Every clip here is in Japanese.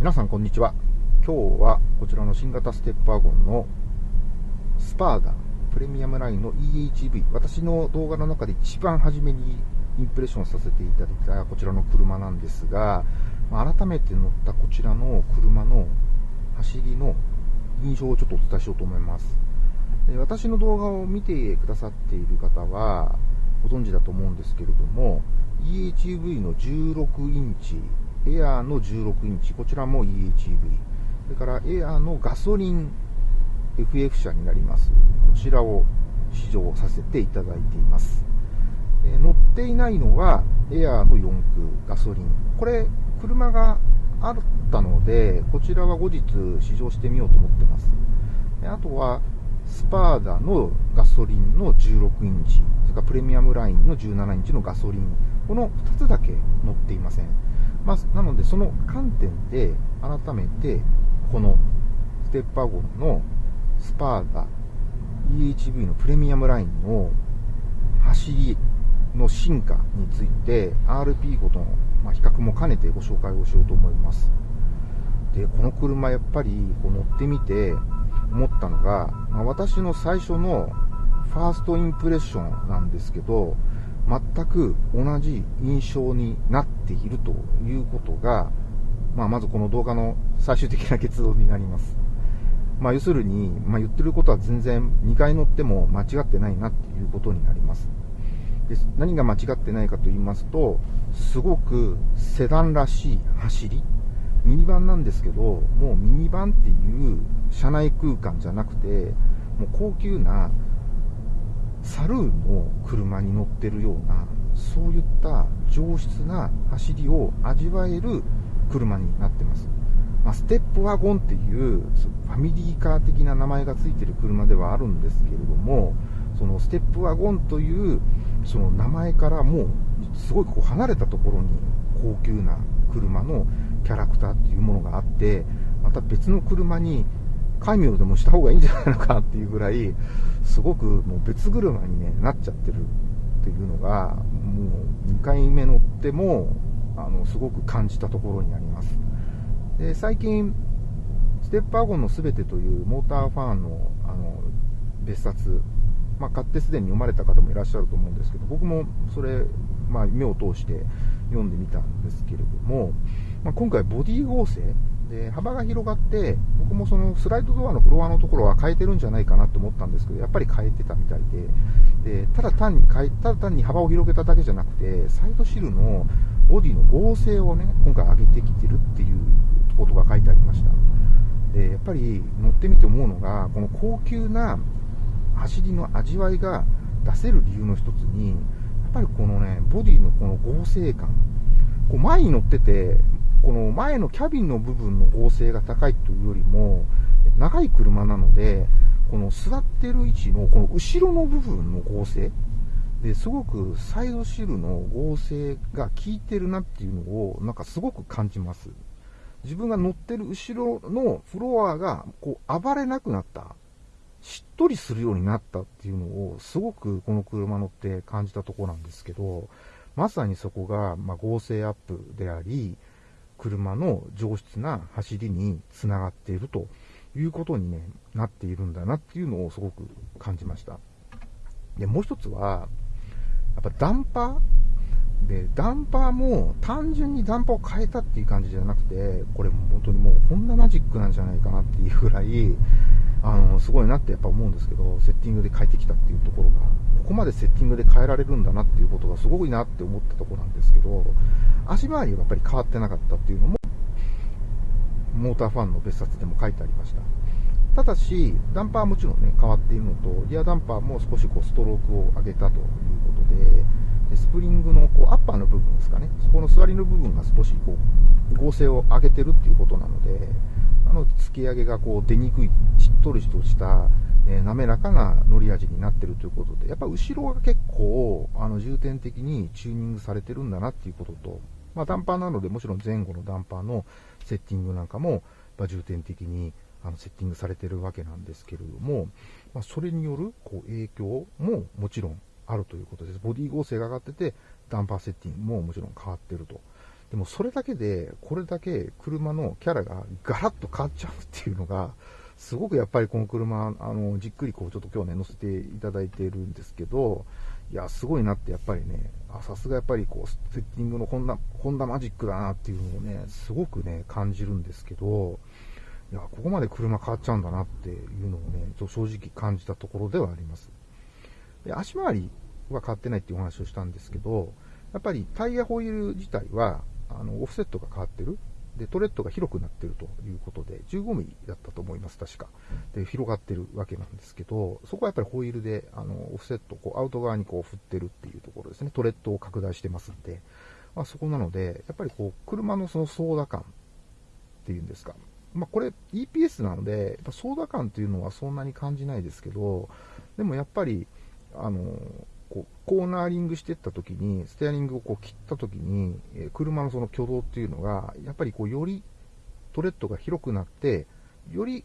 皆さんこんにちは。今日はこちらの新型ステップワゴンのスパーダプレミアムラインの EHV 私の動画の中で一番初めにインプレッションさせていただいたこちらの車なんですが改めて乗ったこちらの車の走りの印象をちょっとお伝えしようと思います。私の動画を見てくださっている方はご存知だと思うんですけれども EHEV の16インチエアーの16インチ、こちらも EHEV。それからエアーのガソリン FF 車になります。こちらを試乗させていただいています。え乗っていないのはエアーの4駆ガソリン。これ、車があったので、こちらは後日試乗してみようと思ってます。あとは、スパーダのガソリンの16インチ、それからプレミアムラインの17インチのガソリン、この2つだけ乗っていません。まあ、なので、その観点で、改めて、このステッパーゴンのスパーダ EHV のプレミアムラインの走りの進化について RP ごとの、ま比較も兼ねてご紹介をしようと思います。で、この車やっぱりこう乗ってみて思ったのが、まあ、私の最初のファーストインプレッションなんですけど、全く同じ印象になっているということが、まあ、まずこの動画の最終的な結論になります。まあ、要するに、まあ、言ってることは全然2回乗っても間違ってないなっていうことになります。で何が間違ってないかと言いますと、すごくセダンらしい走り、ミニバンなんですけど、もうミニバンっていう車内空間じゃなくて、もう高級なサルーの車に乗ってるような、そういった上質な走りを味わえる車になってます。まあ、ステップワゴンっていうファミリーカー的な名前が付いてる車ではあるんですけれども、そのステップワゴンというその名前からもうすごいこう離れたところに高級な車のキャラクターっていうものがあって、また別の車に戒名でもした方がいいんじゃないのかっていうぐらい、すごくもう別車に、ね、なっちゃってるっていうのが、もう2回目乗っても、あの、すごく感じたところになります。で、最近、ステップワゴンのすべてというモーターファンの、あの、別冊、まあ、買ってすでに読まれた方もいらっしゃると思うんですけど、僕もそれ、まあ、目を通して読んでみたんですけれども、まあ、今回ボディ合成で、幅が広がって、僕もそのスライドドアのフロアのところは変えてるんじゃないかなと思ったんですけど、やっぱり変えてたみたいで、でただ単に変え、ただ単に幅を広げただけじゃなくて、サイドシルのボディの合成をね、今回上げてきてるっていうことが書いてありました。で、やっぱり乗ってみて思うのが、この高級な走りの味わいが出せる理由の一つに、やっぱりこのね、ボディのこの合成感、こう前に乗ってて、この前のキャビンの部分の合成が高いというよりも、長い車なので、この座ってる位置のこの後ろの部分の合成ですごくサイドシルの合成が効いてるなっていうのをなんかすごく感じます。自分が乗ってる後ろのフロアがこう暴れなくなった。しっとりするようになったっていうのをすごくこの車乗って感じたとこなんですけど、まさにそこがま合成アップであり、車の上質な走りにつながっているということに、ね、なっているんだなっていうのをすごく感じました。で、もう一つは、やっぱダンパーで、ダンパーも単純にダンパーを変えたっていう感じじゃなくて、これも本当にもうこんなマジックなんじゃないかなっていうぐらい、あの、すごいなってやっぱ思うんですけど、セッティングで変えてきたっていうところが、ここまでセッティングで変えられるんだなっていうことがすごいなって思ったところなんですけど、足回りはやっぱり変わってなかったっていうのも、モーターファンの別冊でも書いてありました。ただし、ダンパーはもちろんね、変わっているのと、リアダンパーも少しこうストロークを上げたということで、でスプリングのこうアッパーの部分ですかね、そこの座りの部分が少しこう合成を上げてるっていうことなので、なので突き上げがこう出にくい、しっとりとした、えー、滑らかな乗り味になってるということで、やっぱ後ろが結構あの重点的にチューニングされてるんだなっていうことと、まあ、ダンパーなのでもちろん前後のダンパーのセッティングなんかも、ま重点的にあのセッティングされてるわけなんですけれども、まあ、それによるこう影響ももちろんあるということです。ボディ合成が上がってて、ダンパーセッティングももちろん変わってると。でもそれだけで、これだけ車のキャラがガラッと変わっちゃうっていうのが、すごくやっぱりこの車、あの、じっくりこうちょっと今日ね、乗せていただいているんですけど、いや、すごいなってやっぱりね、あ、さすがやっぱりこう、セッティングのホンダ、ホンダマジックだなっていうのをね、すごくね、感じるんですけど、いや、ここまで車変わっちゃうんだなっていうのをね、ちょっと正直感じたところではあります。で、足回りは変わってないっていうお話をしたんですけど、やっぱりタイヤホイール自体は、あの、オフセットが変わってる。で、トレッドが広くなってるということで、15ミリだったと思います、確か。で、広がってるわけなんですけど、そこはやっぱりホイールで、あの、オフセット、こう、アウト側にこう振ってるっていうところですね。トレッドを拡大してますんで、まあ、そこなので、やっぱりこう、車のその操舵感っていうんですか。まあ、これ EPS なので、やっぱ操舵感っていうのはそんなに感じないですけど、でもやっぱり、あの、こうコーナーリングしていった時に、ステアリングをこう切った時に、え、車のその挙動っていうのが、やっぱりこうよりトレッドが広くなって、より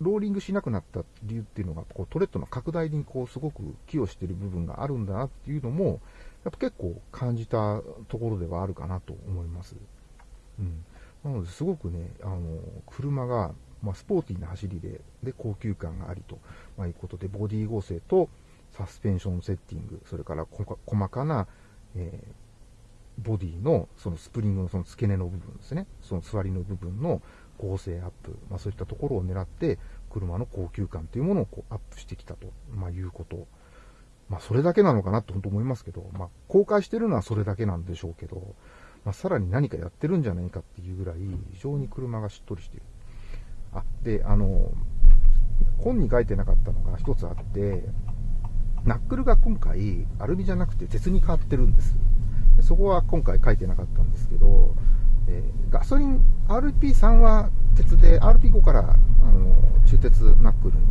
ローリングしなくなった理由っていうのが、こうトレッドの拡大にこうすごく寄与している部分があるんだなっていうのも、やっぱ結構感じたところではあるかなと思います。うん。なので、すごくね、あの、車が、まあ、スポーティーな走りで、で、高級感がありと、まあ、いうことで、ボディ合成と、サスペンションセッティング、それから細かな、えー、ボディのそのスプリングのその付け根の部分ですね、その座りの部分の構成アップ、まあ、そういったところを狙って、車の高級感というものをこうアップしてきたと、まあ、いうこと。まあ、それだけなのかなって本当思いますけど、まあ、公開してるのはそれだけなんでしょうけど、まあ、さらに何かやってるんじゃないかっていうぐらい、非常に車がしっとりしている。あ、で、あの、本に書いてなかったのが一つあって、ナックルが今回、アルミじゃなくて鉄に変わってるんです。そこは今回書いてなかったんですけど、えー、ガソリン RP3 は鉄で、RP5 からあの中鉄ナックルに、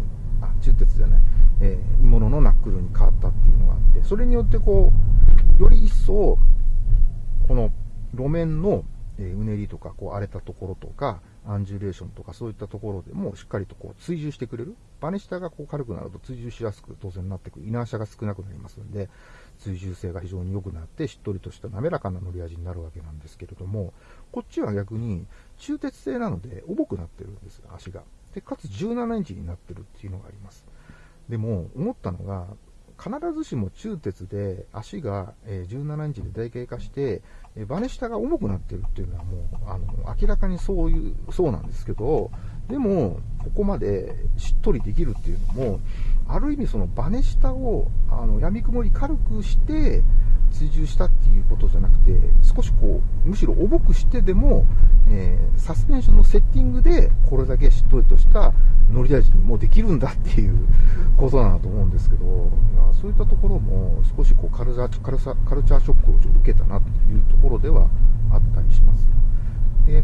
あ、中鉄じゃない、えー、鋳物のナックルに変わったっていうのがあって、それによってこう、より一層、この路面の、え、うねりとか、こう荒れたところとか、アンジュレーションとかそういったところでもしっかりとこう追従してくれる。バネ下がこう軽くなると追従しやすく当然なってくる。イナーシャが少なくなりますんで、追従性が非常に良くなって、しっとりとした滑らかな乗り味になるわけなんですけれども、こっちは逆に中鉄製なので重くなってるんです、足が。で、かつ17インチになってるっていうのがあります。でも、思ったのが、必ずしも中鉄で足が17インチで台形化して、バネ下が重くなってるっていうのはもう、あの、明らかにそういう、そうなんですけど、でも、ここまでしっとりできるっていうのも、ある意味そのバネ下を、あの、闇雲に軽くして、追従したっていうことじゃなくて、少しこ、むしろ重くしてでも、えー、サスペンションのセッティングで、これだけしっとりとした乗り味にもできるんだっていうことだと思うんですけど、そういったところも少しこうカルチャーカルカルチャーショックを受けたなっていうところではあったりします。で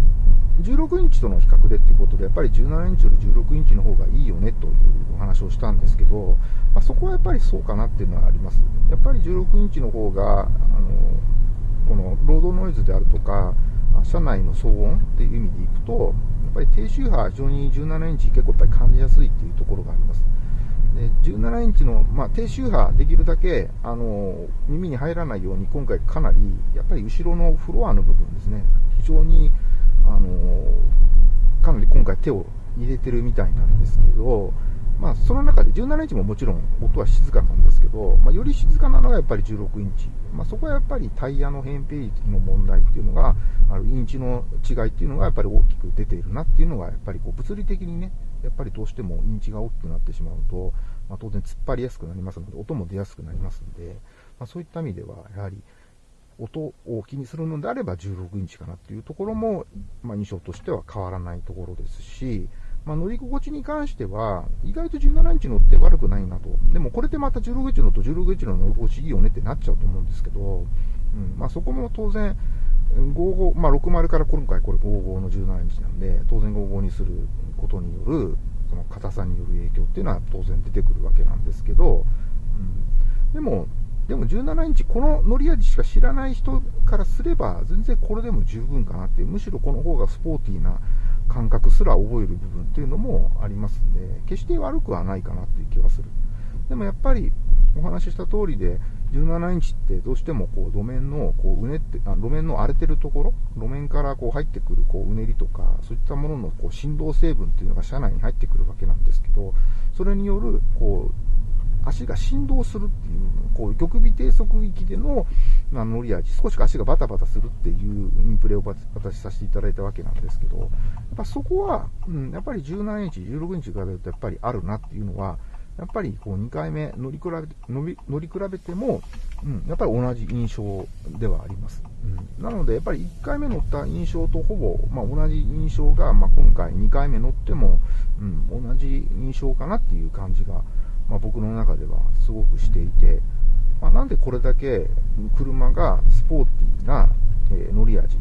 16インチとの比較でっていうことで、やっぱり17インチより16インチの方がいいよねというお話をしたんですけど、まあ、そこはやっぱりそうかなっていうのはあります。やっぱり16インチの方が、あのこのロードノイズであるとか、車内の騒音っていう意味でいくと、やっぱり低周波、非常に17インチ結構やっぱり感じやすいっていうところがあります。で17インチの、まあ、低周波できるだけあの耳に入らないように今回かなりやっぱり後ろのフロアの部分ですね非常にあのかなり今回手を入れてるみたいなんですけど、まあ、その中で17インチももちろん音は静かなんですけど、まあ、より静かなのがやっぱり16インチ、まあ、そこはやっぱりタイヤの扁平率の問題っていうのがあるインチの違いっていうのがやっぱり大きく出ているなっていうのがやっぱりこう物理的にねやっぱりどうしてもインチが大きくなってしまうと、まあ、当然突っ張りやすくなりますので音も出やすくなりますので、まあ、そういった意味ではやはり音を気にするのであれば16インチかなっていうところも、まあ、印象としては変わらないところですし、まあ、乗り心地に関しては、意外と17インチ乗って悪くないなと。でもこれでまた16インチ乗と16インチの乗り心地いいよねってなっちゃうと思うんですけど、うんまあ、そこも当然、55、まあ、60から今回これ55の17インチなんで、当然55にすることによる、その硬さによる影響っていうのは当然出てくるわけなんですけど、うん、でも、でも17インチ、この乗り味しか知らない人からすれば、全然これでも十分かなっていう、むしろこの方がスポーティーな感覚すら覚える部分っていうのもありますんで、決して悪くはないかなっていう気はする。でもやっぱり、お話しした通りで、17インチってどうしてもこう路面のこううねってあ、路面の荒れてるところ、路面からこう入ってくるこううねりとか、そういったもののこう振動成分っていうのが車内に入ってくるわけなんですけど、それによるこう足が振動するっていう、こう、極微低速域での、まあ、乗り味、少し足がバタバタするっていうインプレを私させていただいたわけなんですけど、やっぱそこは、うん、やっぱり17インチ、16インチ比べるとやっぱりあるなっていうのは、やっぱりこう2回目乗り比べ乗り乗り比べても、うん、やっぱり同じ印象ではあります。うん、なので、やっぱり1回目乗った印象とほぼ、まあ、同じ印象が、まあ、今回2回目乗っても、うん、同じ印象かなっていう感じがまあ、僕の中ではすごくしていて、まあ、なんでこれだけ車がスポーティーな、え、乗り味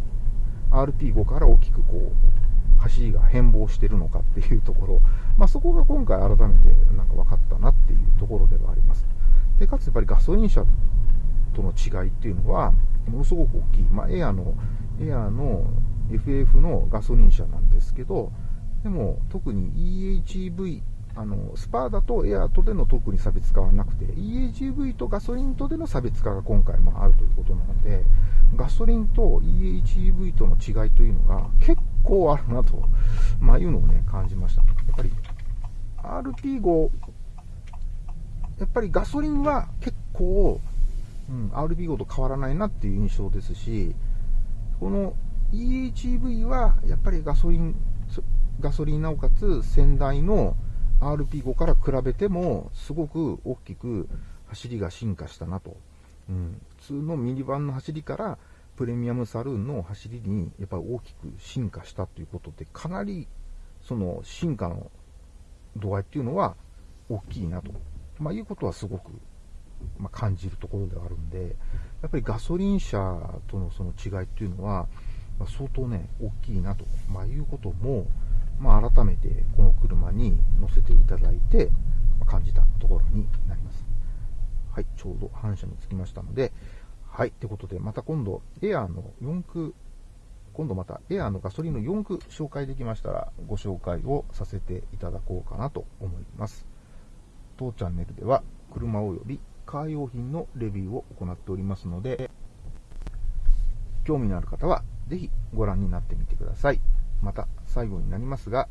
RP5 から大きくこう走りが変貌してるのかっていうところ、まあ、そこが今回改めてなんか分かったなっていうところではあります。でかつやっぱりガソリン車との違いっていうのはものすごく大きい、まあ、エアのエアの FF のガソリン車なんですけどでも特に EHEV あのスパーダとエアーとでの特に差別化はなくて EHEV とガソリンとでの差別化が今回もあるということなのでガソリンと EHEV との違いというのが結構あるなと、まあ、いうのをね感じました。やっぱり RP5 やっぱりガソリンは結構、うん、RP5 と変わらないなっていう印象ですしこの EHEV はやっぱりガソリンガソリンなおかつ先代の RP5 から比べても、すごく大きく走りが進化したなと。うん、普通のミニバンの走りから、プレミアムサルーンの走りにやっぱり大きく進化したということで、かなりその進化の度合いっていうのは大きいなと、まあ、いうことはすごく、ま、感じるところではあるんで、やっぱりガソリン車とのその違いっていうのは、ま、相当ね、大きいなと、まあ、いうことも、まあ、改めてこの車に乗せていただいて感じたところになります。はい、ちょうど反射につきましたので、はい、ってことで、また今度、エアーの4駆、今度またエアーのガソリンの4駆紹介できましたら、ご紹介をさせていただこうかなと思います。当チャンネルでは、車及びカー用品のレビューを行っておりますので、興味のある方は、ぜひご覧になってみてください。また最後になりますが、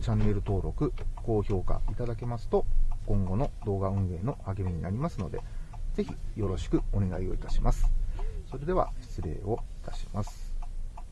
チャンネル登録、高評価いただけますと、今後の動画運営の励みになりますので、ぜひよろしくお願いをいたします。それでは失礼をいたします。